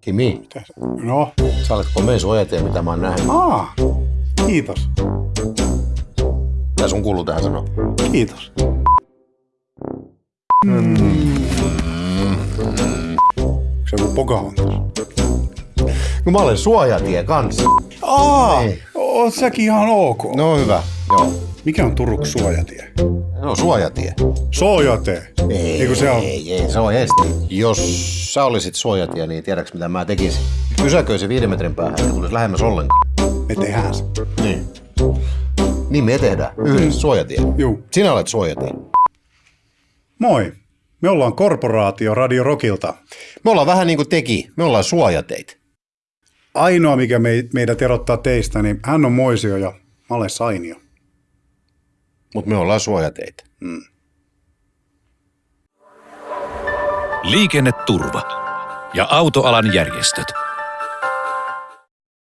Kimi, Mitä No, sä olet komea suojatie, mitä mä oon nähnyt. aa, kiitos, Mitä sun kuuluu tähän sanoa? kiitos. Se on Pocahontas. No mä olen suojatie kanssa. Aa, Ei. oot säkin ihan ok. No hyvä, joo. Mikä on Turku suojatie? No suojatie. Soojate. Ei, Eikö se on? ei, ei, se on esti. Jos sä olisit suojatie, niin tiedäks mitä mä tekisin? Pysäköisin viiden metrin päähän, että tulisi lähemmäs ollenkaan. Me tehdään se. Niin. Niin me tehdään. Yhdessä suojatie. Juu. Sinä olet suojatie. Moi. Me ollaan korporaatio Radio Rockilta. Me ollaan vähän niin kuin teki. Me ollaan suojateit. Ainoa, mikä me, meidät erottaa teistä, niin hän on Moisio ja mä olen Sainio. Mutta me ollaan suojateitä. Liikenneturva ja autoalan järjestöt.